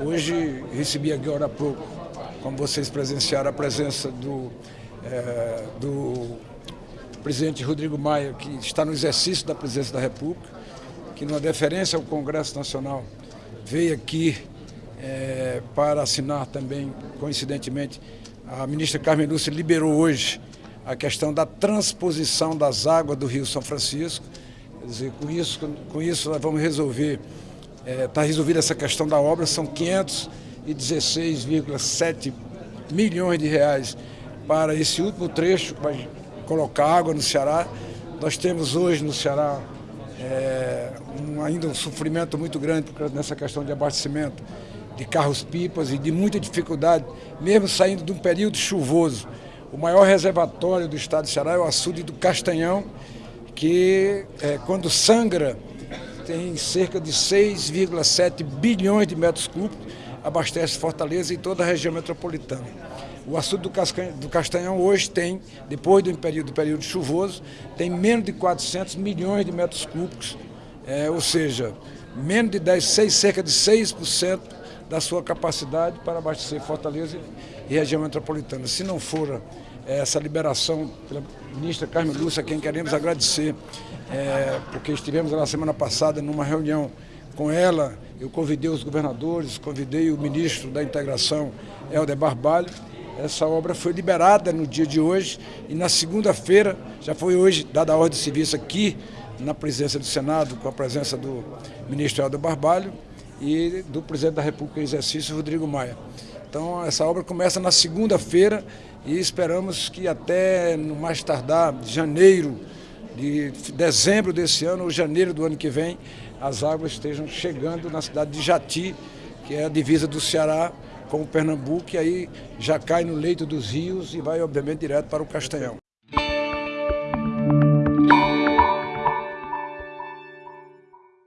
Hoje recebi agora há pouco, como vocês presenciaram, a presença do, é, do presidente Rodrigo Maia, que está no exercício da presidência da República, que numa deferência ao Congresso Nacional veio aqui é, para assinar também, coincidentemente, a ministra Carmen Lúcia liberou hoje a questão da transposição das águas do Rio São Francisco. Quer dizer, com isso, com isso nós vamos resolver Está é, tá resolvida essa questão da obra, são 516,7 milhões de reais para esse último trecho, para colocar água no Ceará. Nós temos hoje no Ceará é, um, ainda um sofrimento muito grande nessa questão de abastecimento de carros-pipas e de muita dificuldade, mesmo saindo de um período chuvoso. O maior reservatório do estado do Ceará é o açude do Castanhão, que é, quando sangra tem cerca de 6,7 bilhões de metros cúbicos, abastece Fortaleza e toda a região metropolitana. O açude do Castanhão hoje tem, depois do período, do período chuvoso, tem menos de 400 milhões de metros cúbicos, é, ou seja, menos de 10, 6, cerca de 6% da sua capacidade para abastecer Fortaleza e região metropolitana. Se não for essa liberação pela ministra Carmen Lúcia, a quem queremos agradecer, é, porque estivemos na semana passada numa reunião com ela, eu convidei os governadores, convidei o ministro da Integração, Helder Barbalho, essa obra foi liberada no dia de hoje e na segunda-feira, já foi hoje dada a ordem de serviço aqui na presidência do Senado, com a presença do ministro Helder Barbalho e do presidente da República em exercício, Rodrigo Maia. Então essa obra começa na segunda-feira e esperamos que até no mais tardar, janeiro, de dezembro desse ano ou janeiro do ano que vem, as águas estejam chegando na cidade de Jati, que é a divisa do Ceará com o Pernambuco, e aí já cai no leito dos rios e vai, obviamente, direto para o Castanhão.